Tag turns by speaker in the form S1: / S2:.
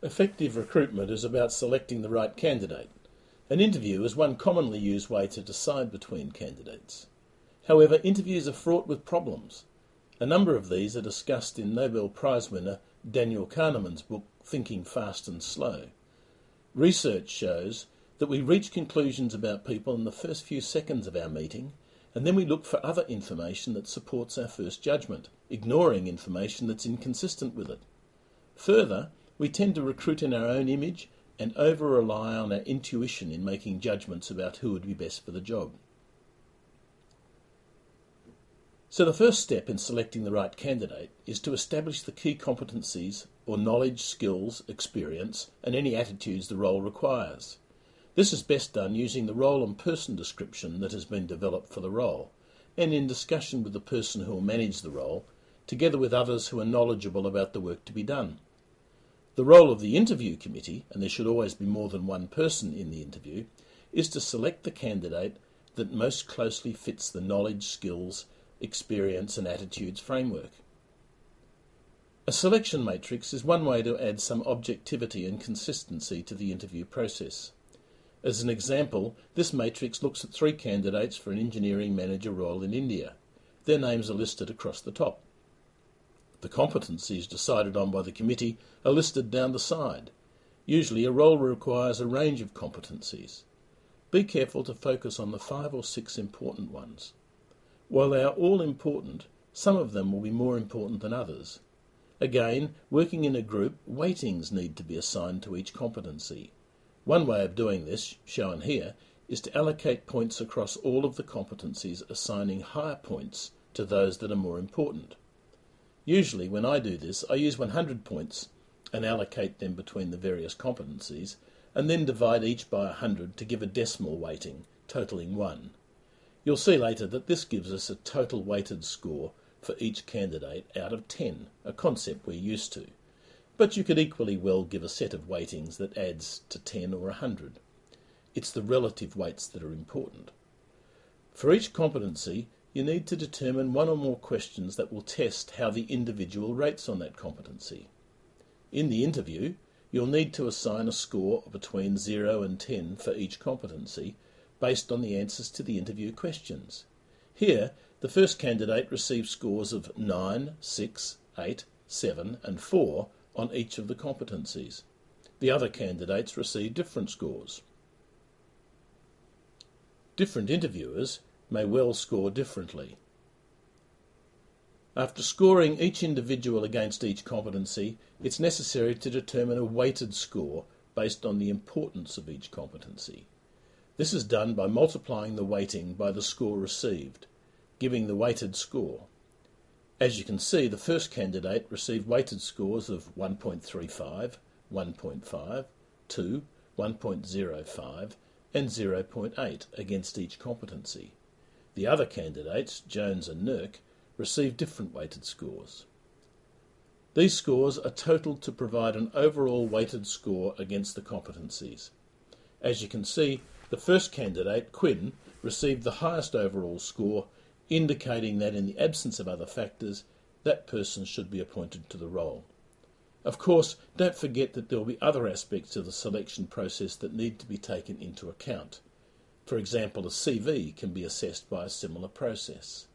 S1: Effective recruitment is about selecting the right candidate. An interview is one commonly used way to decide between candidates. However, interviews are fraught with problems. A number of these are discussed in Nobel Prize winner Daniel Kahneman's book Thinking Fast and Slow. Research shows that we reach conclusions about people in the first few seconds of our meeting, and then we look for other information that supports our first judgment, ignoring information that's inconsistent with it. Further, we tend to recruit in our own image and over rely on our intuition in making judgments about who would be best for the job. So, the first step in selecting the right candidate is to establish the key competencies or knowledge, skills, experience, and any attitudes the role requires. This is best done using the role and person description that has been developed for the role, and in discussion with the person who will manage the role, together with others who are knowledgeable about the work to be done. The role of the interview committee, and there should always be more than one person in the interview, is to select the candidate that most closely fits the knowledge, skills, experience, and attitudes framework. A selection matrix is one way to add some objectivity and consistency to the interview process. As an example, this matrix looks at three candidates for an engineering manager role in India. Their names are listed across the top. The competencies decided on by the committee are listed down the side. Usually a role requires a range of competencies. Be careful to focus on the five or six important ones. While they are all important, some of them will be more important than others. Again, working in a group, weightings need to be assigned to each competency. One way of doing this, shown here, is to allocate points across all of the competencies, assigning higher points to those that are more important. Usually, when I do this, I use 100 points and allocate them between the various competencies, and then divide each by 100 to give a decimal weighting, totaling 1. You'll see later that this gives us a total weighted score for each candidate out of 10, a concept we're used to. But you could equally well give a set of weightings that adds to 10 or 100. It's the relative weights that are important. For each competency, you need to determine one or more questions that will test how the individual rates on that competency. In the interview, you'll need to assign a score between 0 and 10 for each competency based on the answers to the interview questions. Here, the first candidate received scores of 9, 6, 8, 7 and 4 on each of the competencies. The other candidates received different scores. Different interviewers may well score differently. After scoring each individual against each competency, it's necessary to determine a weighted score based on the importance of each competency. This is done by multiplying the weighting by the score received, giving the weighted score. As you can see, the first candidate received weighted scores of 1.35, 1.5, 2, 1.05 and 0.8 against each competency. The other candidates, Jones and Nurk, received different weighted scores. These scores are totaled to provide an overall weighted score against the competencies. As you can see, the first candidate, Quinn, received the highest overall score, indicating that in the absence of other factors, that person should be appointed to the role. Of course, don't forget that there will be other aspects of the selection process that need to be taken into account. For example, a CV can be assessed by a similar process.